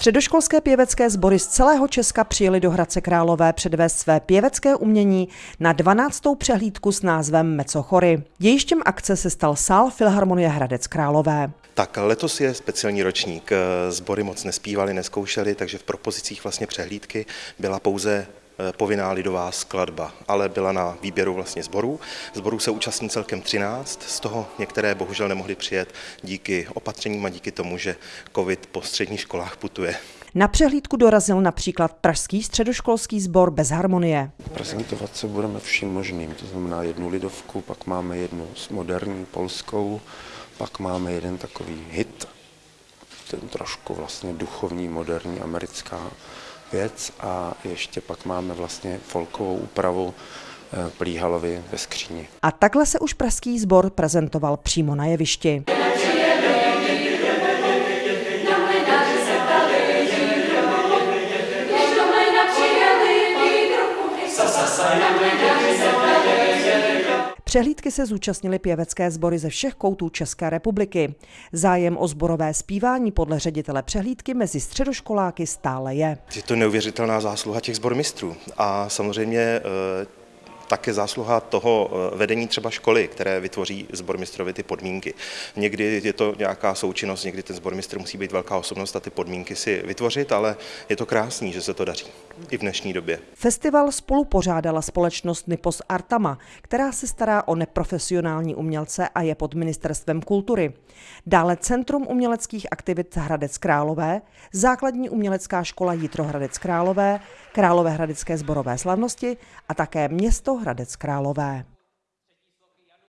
Středoškolské pěvecké sbory z celého Česka přijeli do Hradce Králové předvést své pěvecké umění na 12. přehlídku s názvem Mecochory. Jejištěm akce se stal sál Filharmonie Hradec Králové. Tak letos je speciální ročník. Sbory moc nespívali, neskoušeli, takže v propozicích vlastně přehlídky byla pouze povinná lidová skladba, ale byla na výběru vlastně zborů. Zborů se účastní celkem 13, z toho některé bohužel nemohly přijet díky opatřením a díky tomu, že covid po středních školách putuje. Na přehlídku dorazil například Pražský středoškolský sbor bez harmonie. Prezentovat se budeme vším možným, to znamená jednu lidovku, pak máme jednu moderní polskou, pak máme jeden takový hit, ten trošku vlastně duchovní, moderní, americká věc a ještě pak máme vlastně folkovou úpravu eh, Plíhalovi ve skříni. A takhle se už pražský sbor prezentoval přímo na jevišti. Sa, sa, sa, Přehlídky se zúčastnili pěvecké sbory ze všech koutů České republiky. Zájem o zborové zpívání podle ředitele přehlídky mezi středoškoláky stále je. Je to neuvěřitelná zásluha těch zbormistrů a samozřejmě eh, také zásluha toho eh, vedení třeba školy, které vytvoří zbormistrovi ty podmínky. Někdy je to nějaká součinnost, někdy ten zbormistr musí být velká osobnost a ty podmínky si vytvořit, ale je to krásný, že se to daří i v dnešní době. Festival spolu pořádala společnost Nipos Artama, která se stará o neprofesionální umělce a je pod ministerstvem kultury. Dále Centrum uměleckých aktivit Hradec Králové, Základní umělecká škola Jitro Hradec Králové, Králové hradecké zborové slavnosti a také město Hradec Králové.